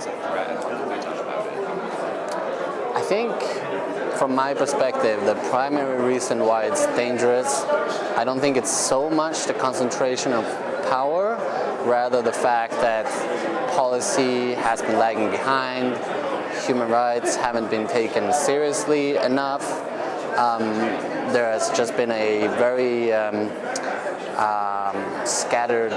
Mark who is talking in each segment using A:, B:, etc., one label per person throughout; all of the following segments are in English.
A: as a threat? How can we talk about it?
B: I think from my perspective, the primary reason why it's dangerous, I don't think it's so much the concentration of power, rather the fact that policy has been lagging behind, human rights haven't been taken seriously enough. Um, there has just been a very um, um, scattered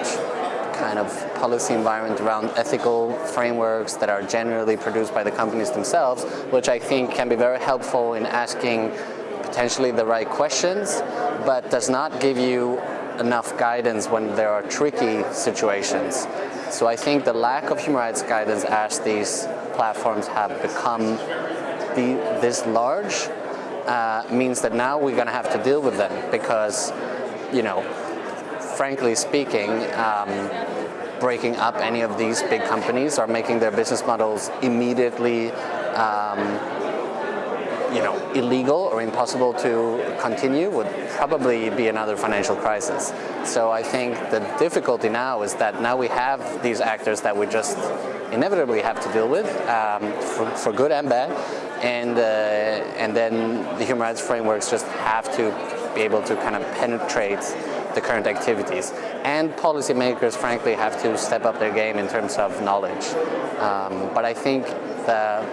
B: kind of policy environment around ethical frameworks that are generally produced by the companies themselves, which I think can be very helpful in asking potentially the right questions, but does not give you enough guidance when there are tricky situations. So I think the lack of human rights guidance as these platforms have become the, this large uh, means that now we're going to have to deal with them because, you know, frankly speaking, um, breaking up any of these big companies or making their business models immediately um, you know, illegal or impossible to continue would probably be another financial crisis. So I think the difficulty now is that now we have these actors that we just inevitably have to deal with um, for, for, good and bad, and uh, and then the human rights frameworks just have to be able to kind of penetrate the current activities. And policymakers, frankly, have to step up their game in terms of knowledge. Um, but I think the,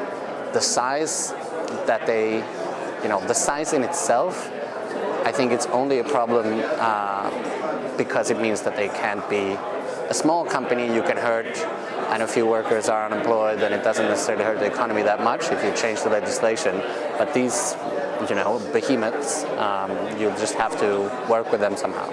B: the size that they, you know, the size in itself, I think it's only a problem uh, because it means that they can't be a small company you can hurt and a few workers are unemployed then it doesn't necessarily hurt the economy that much if you change the legislation. But these, you know, behemoths, um, you just have to work with them somehow.